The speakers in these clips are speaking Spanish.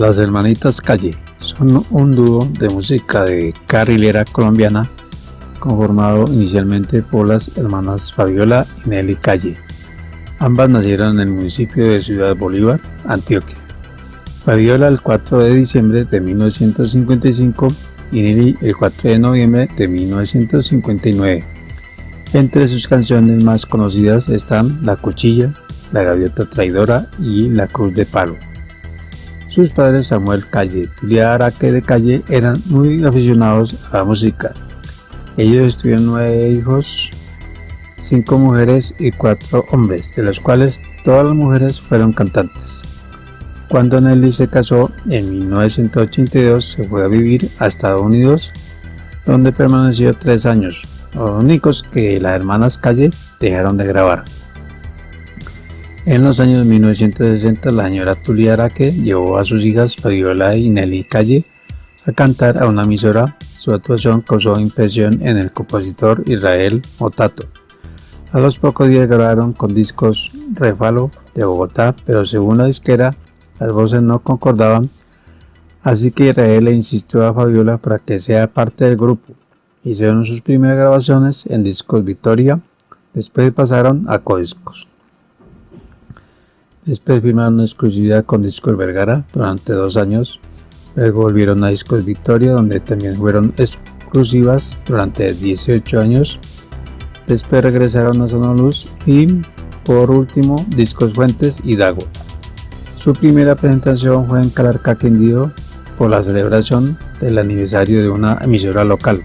Las Hermanitas Calle son un dúo de música de carrilera colombiana conformado inicialmente por las hermanas Fabiola y Nelly Calle. Ambas nacieron en el municipio de Ciudad Bolívar, Antioquia. Fabiola el 4 de diciembre de 1955 y Nelly el 4 de noviembre de 1959. Entre sus canciones más conocidas están La Cuchilla, La Gaviota Traidora y La Cruz de Palo. Sus padres Samuel Calle y Tulia Araque de Calle eran muy aficionados a la música. Ellos tuvieron nueve hijos, cinco mujeres y cuatro hombres, de los cuales todas las mujeres fueron cantantes. Cuando Nelly se casó en 1982 se fue a vivir a Estados Unidos, donde permaneció tres años, los únicos que las hermanas Calle dejaron de grabar. En los años 1960, la señora Tulia Araque llevó a sus hijas Fabiola y Nelly Calle a cantar a una emisora. Su actuación causó impresión en el compositor Israel Motato. A los pocos días grabaron con discos Refalo de Bogotá, pero según la disquera, las voces no concordaban, así que Israel le insistió a Fabiola para que sea parte del grupo. Hicieron sus primeras grabaciones en discos Victoria, después pasaron a Codiscos. Después firmaron una exclusividad con Discos Vergara durante dos años. Luego volvieron a Discos Victoria, donde también fueron exclusivas durante 18 años. Después regresaron a Sonoluz y, por último, Discos Fuentes y Dago. Su primera presentación fue en Calarca, Quindío, por la celebración del aniversario de una emisora local.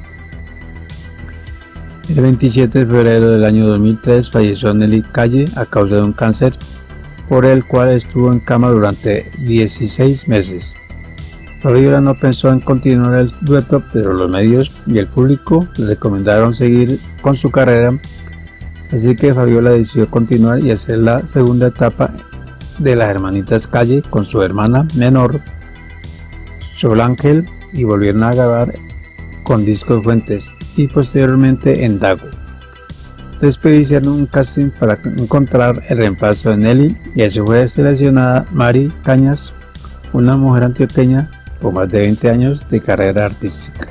El 27 de febrero del año 2003 falleció Nelly Calle a causa de un cáncer por el cual estuvo en cama durante 16 meses. Fabiola no pensó en continuar el dueto, pero los medios y el público le recomendaron seguir con su carrera, así que Fabiola decidió continuar y hacer la segunda etapa de las hermanitas Calle con su hermana menor, Sol Ángel, y volvieron a grabar con Discos Fuentes y posteriormente en Dago. Después hicieron un casting para encontrar el reemplazo de Nelly y así fue seleccionada Mari Cañas, una mujer antioqueña con más de 20 años de carrera artística.